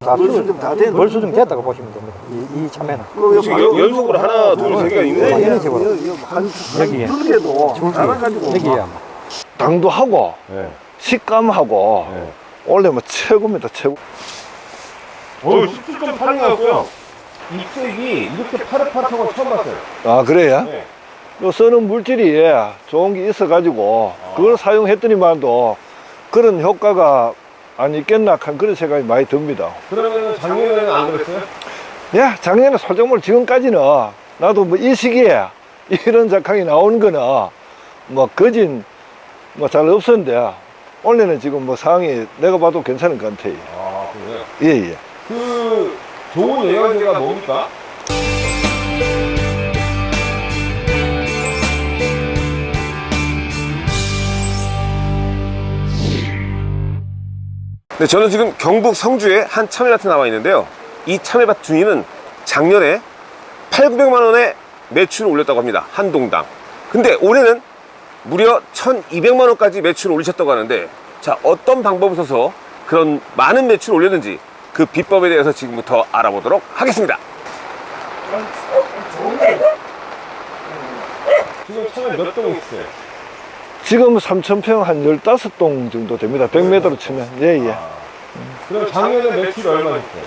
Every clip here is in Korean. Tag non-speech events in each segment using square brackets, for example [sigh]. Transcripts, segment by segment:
다 벌써 좀다 된- 벌써 좀 됐다고 보시면 됩니다. 이, 이 참외는. 지금 연- 연속으로 하나, 둘, 세 개가 있네. 어, 이런 식으로. 한, 여기에. 한 줄기에도 줄기. 자라가지고 여기야. 당도 하고 네. 식감하고 네. 원래 뭐 최고입니다 최고 어, 17.8이었고요. 잎색이 이렇게 파릇파릇한 건 처음 봤어요. 아 그래요? 네. 요 쓰는 물질이 좋은 게 있어 가지고 아. 그걸 사용했더니만도 그런 효과가 안 있겠나 한 그런 생각이 많이 듭니다 그러면 작년에는 안 그랬어요? 야 작년에 소정물 지금까지는 나도 뭐 이 시기에 [laughs] 이런 작황이 나오는 거는 뭐 거진 뭐 잘 없었는데 올해는 지금 뭐 상황이 내가 봐도 괜찮은 것 같아요 아, 그래요? 예 예 그 좋은 영양제가 뭡니까? 네, 저는 지금 경북 성주에 한 참외밭에 나와 있는데요. 이 참외밭 주인은 작년에 8, 900만 원의 매출을 올렸다고 합니다. 한 동당. 근데 올해는 무려 1,200만 원까지 매출을 올리셨다고 하는데 자, 어떤 방법을 써서 그런 많은 매출을 올렸는지 그 비법에 대해서 지금부터 알아보도록 하겠습니다. 지금 참외 몇동 있어요? 지금 3,000평 한 15동 정도 됩니다 100m로 치면 예예 그럼 작년에 매출이 얼마였어요?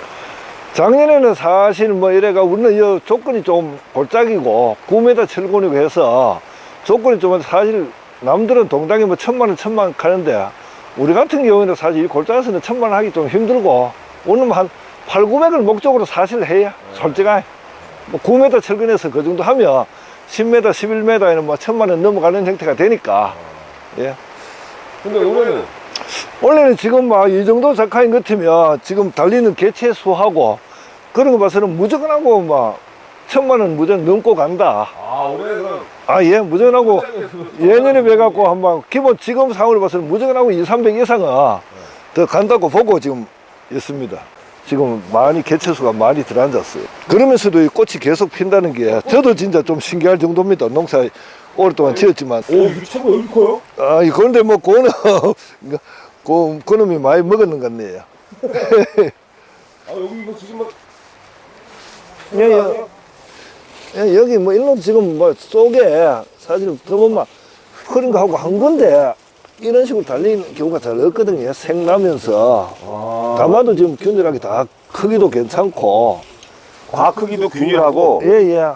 작년에는 사실 뭐 이래가 우리는 이 조건이 좀 골짜기고 9m 철근이고 해서 조건이 좀 사실 남들은 동당에 뭐 천만 원 천만 원 가는데 우리 같은 경우에는 사실 이 골짜기에서는 천만 원 하기 좀 힘들고 오늘 한 8, 900을 목적으로 사실 해야 솔직하게. 뭐 9m 철근에서 그 정도 하면 10m, 11m에는 뭐 천만 원 넘어가는 형태가 되니까. 예. 근데 올해는? 원래는 지금 막 이 정도 작가인 것 같으면 지금 달리는 개체 수하고 그런 거 봐서는 무조건 하고 막 천만 원 무조건 넘고 간다. 아 올해는 그럼? 아, 예, 무조건 하고 예년에 배갖고 한번 기본 지금 상황을 봐서는 무조건 하고 2, 300 이상은 더 간다고 보고 지금 있습니다. 지금 많이 개체 수가 많이 들어앉았어요. 그러면서도 이 꽃이 계속 핀다는 게 저도 진짜 좀 신기할 정도입니다. 농사 오랫동안 지었지만 오 이거 왜 이렇게 커요? 아, 이 그런데 뭐, 그거는, 그, [laughs] 그놈이 많이 먹었는 것 같네요. [laughs] 아 여기 이거 지금 막 예, 예. 예, 여기 뭐, 일로 지금 뭐, 속에 사실 더 보면 흐린 거 하고 한 건데, 이런 식으로 달리는 경우가 잘 없거든요. 생나면서. 아, 가마도 지금 균일하게 다 크기도 괜찮고. 과 크기도 균일하고 예, 예.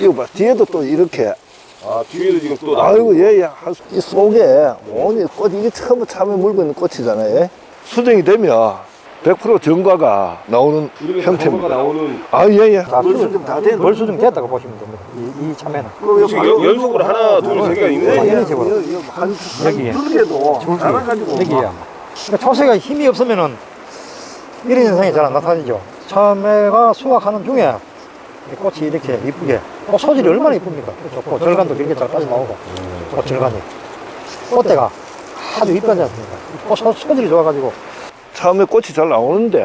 이거 봐. 뒤에도 또 이렇게. 아 뒤에도 지금 또 아이고, 예, 예. 한- 이 속에 온이 꽃, 이게 처음 참에 물고 있는 꽃이잖아요. 예? 수정이 되면 100% 정과가 나오는 형태입니다. 나오는 아, 예, 예. 벌써 좀다 된. 벌써 좀 됐다고 보시면 됩니다. 이, 이 참외는. 연- 연속으로 하나, 둘, 세 개가 어, 있네. 이런 식으로. 한, 여기에. 여기야. 그러니까 초세가 힘이 없으면은 이런 현상이 잘 안 나타나죠. 참외가 수확하는 중에 이 꽃이 이렇게 이쁘게 꽃 소질이 얼마나 이쁩니까? 좋고 절간도 그렇게 잘 빠져나오고 꽃 절간이 꽃대가 아주 이쁘지 않습니까? 꽃 소- 소질이 좋아가지고 처음에 꽃이 잘 나오는데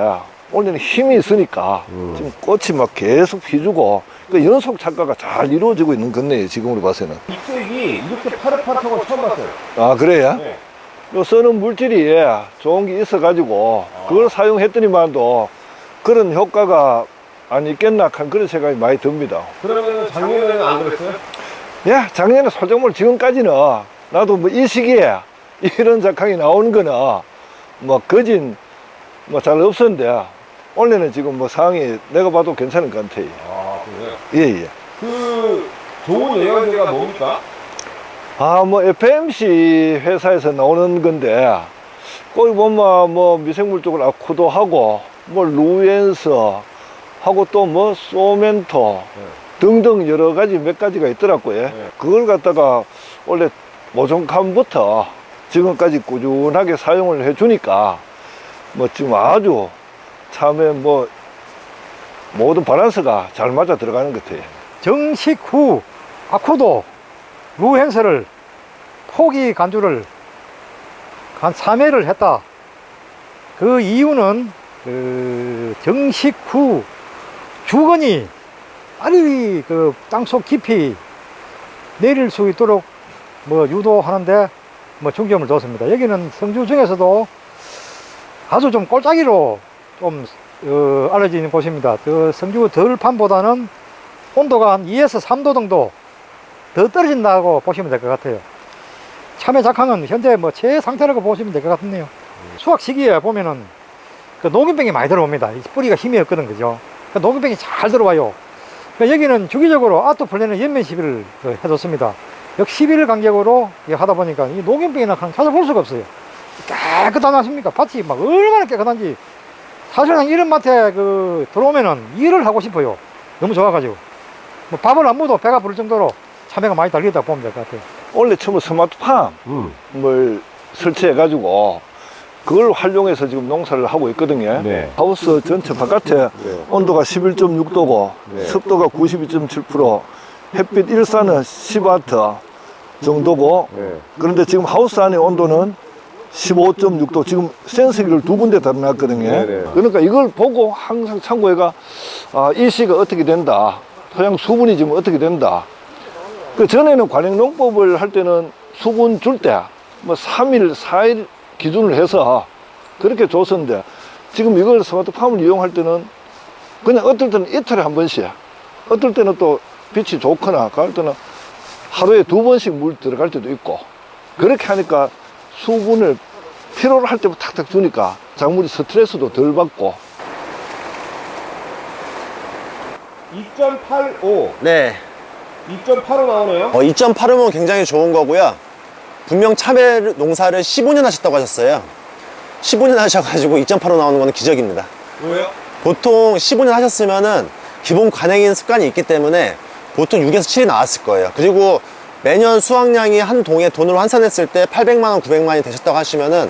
올해는 힘이 있으니까 지금 꽃이 막 계속 피주고 그 연속 착과가 잘 이루어지고 있는 건네요 지금으로 봐서는 잎색이 이렇게 파릇파릇한 건 처음 봤어요. 아 그래요? 네. 요 쓰는 물질이 좋은 게 있어 가지고 그걸 사용했더니만도 그런 효과가 안 있겠나 한 그런 생각이 많이 듭니다 그러면 작년에는 안 그랬어요? 야 작년에 소정물 지금까지는 나도 뭐 이 시기에 [laughs] 이런 작황이 나오는 거는 뭐 거진 뭐 잘 없었는데 올해는 지금 뭐 상황이 내가 봐도 괜찮은 것 같아요 아 그래요? 예예 그 좋은 영양제가 뭡니까? 아 뭐 FMC 회사에서 나오는 건데 거기 보면 뭐 미생물 쪽으로 아쿠도 하고 뭐 루엔스 하고 또 뭐 소멘토 등등 여러 가지 몇 가지가 있더라고요 네. 그걸 갖다가 원래 모종칸부터 지금까지 꾸준하게 사용을 해 주니까 뭐 지금 아주 참에 뭐 모든 바란스가 잘 맞아 들어가는 것 같아요 정식 후 아쿠도 루엔스를 포기 관주를 한 3회를 했다. 그 이유는 그 정식 후 주근이 빨리 그 땅속 깊이 내릴 수 있도록 뭐 유도하는데 뭐 중점을 뒀습니다. 여기는 성주 중에서도 아주 좀 꼴짜기로 좀 어, 알려진 곳입니다. 그 성주 덜판보다는 온도가 한 2에서 3도 정도 더 떨어진다고 보시면 될 것 같아요. 참외 작황은 현재 뭐 최상태라고 보시면 될 것 같네요. 수확 시기에 보면은 그 녹균병이 많이 들어옵니다. 이 뿌리가 힘이 없거든, 그죠? 그 녹균병이 잘 들어와요. 그 여기는 주기적으로 아토플레는 연면 시비를 그 해줬습니다. 약 11일 간격으로 하다 보니까 이 녹균병이나 한 찾아볼 수가 없어요. 깨끗하지 않습니까? 밭이 막 얼마나 깨끗한지. 사실은 이런 밭에 그 들어오면은 일을 하고 싶어요. 너무 좋아가지고. 뭐 밥을 안 먹어도 배가 부를 정도로 참외가 많이 달리겠다고 보면 될 것 같아요. 원래 처음에 스마트팜을 음. 설치해 가지고 그걸 활용해서 지금 농사를 하고 있거든요. 네. 하우스 전체 바깥에 온도가 11.6도고 네. 습도가 92.7% 햇빛 일산은 10와트 정도고 네. 그런데 지금 하우스 안의 온도는 15.6도 지금 센서기를 두 군데 달아놨거든요. 네네. 그러니까 이걸 보고 항상 참고해가 아, 일시가 어떻게 된다. 토양 수분이 지금 어떻게 된다. 그 전에는 관행농법을 할 때는 수분 줄 때 뭐 3일, 4일 기준을 해서 그렇게 줬었는데 지금 이걸 스마트팜을 이용할 때는 그냥 어떨 때는 이틀에 한 번씩 어떨 때는 또 빛이 좋거나 그럴 때는 하루에 두 번씩 물 들어갈 때도 있고 그렇게 하니까 수분을 필요로 할 때부터 탁탁 주니까 작물이 스트레스도 덜 받고 2.85, 네. 2.85 나오네요. 어, 2.85면 굉장히 좋은 거고요. 분명 참외 농사를 15년 하셨다고 하셨어요. 15년 하셔가지고 2.85 나오는 거는 기적입니다. 왜요? 보통 15년 하셨으면은 기본 관행인 습관이 있기 때문에 보통 6에서 7이 나왔을 거예요. 그리고 매년 수확량이 한 동에 돈으로 환산했을 때 800만원, 900만원이 되셨다고 하시면은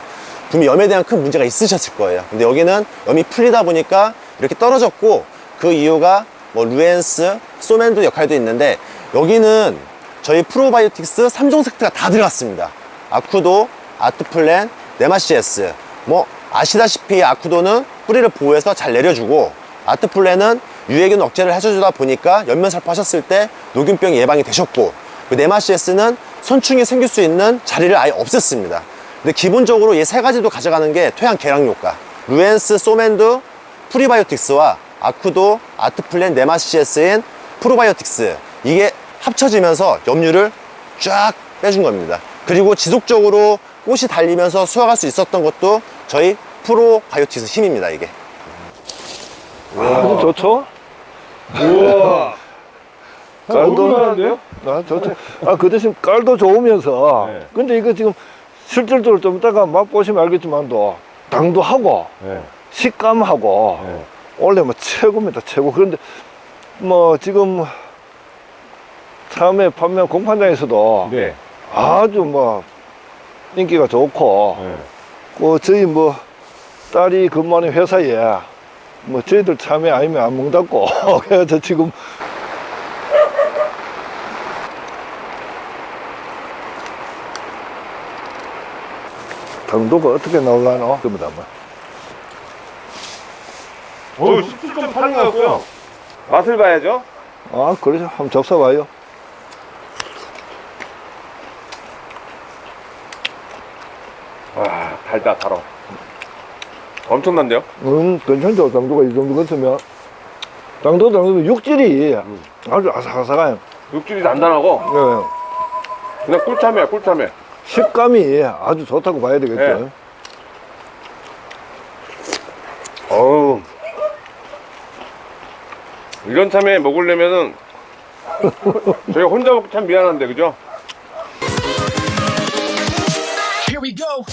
분명 염에 대한 큰 문제가 있으셨을 거예요. 근데 여기는 염이 풀리다 보니까 이렇게 떨어졌고 그 이유가 뭐 루엔스, 소맨도 역할도 있는데 여기는 저희 프로바이오틱스 3종 세트가 다 들어갔습니다. 아쿠도, 아트플랜, 네마시에스. 뭐 아시다시피 아쿠도는 뿌리를 보호해서 잘 내려주고 아트플랜은 유해균 억제를 해주다 보니까 엽면살포 하셨을 때 노균병이 예방이 되셨고 그 네마시에스는 선충이 생길 수 있는 자리를 아예 없앴습니다. 근데 기본적으로 이 세 가지도 가져가는 게 토양 개량 효과. 루엔스, 소맨드, 프리바이오틱스와 아쿠도, 아트플랜, 네마시에스인 프로바이오틱스 이게 합쳐지면서 염류를 쫙 빼준 겁니다. 그리고 지속적으로 꽃이 달리면서 수확할 수 있었던 것도 저희 프로바이오틱스 힘입니다. 이게. 아주 좋죠? 우와. 깔도 아, 좋죠. 아, 그 대신 깔도 좋으면서 네. 근데 이거 지금 실질적으로 좀 이따가 맛보시면 알겠지만도 당도 하고 네. 식감하고 네. 원래 뭐 최고입니다 최고 그런데 뭐 지금 참외 판매 공판장에서도 네. 아주 뭐 인기가 좋고 네. 그 저희 뭐 딸이 근무하는 회사에 뭐 저희들 참외 아니면 안 먹다고 [laughs] 그래서 지금 당도가 어떻게 나올라나 그보다 뭐. 어, 17.8이 나왔고요. 맛을 봐야죠. 아 그러죠 한번 접사봐요 와, 달다, 달어. 엄청난데요? 음 괜찮죠 당도가 이 정도 같으면 당도 당도 육질이 아주 아삭아삭해요 육질이 단단하고 예. 그냥 꿀참이야, 꿀참외. 식감이 아주 좋다고 봐야 되겠죠 네. 어우. 이런 참외 먹으려면은 저희가 혼자 먹기 참 미안한데, 그죠? Here we go.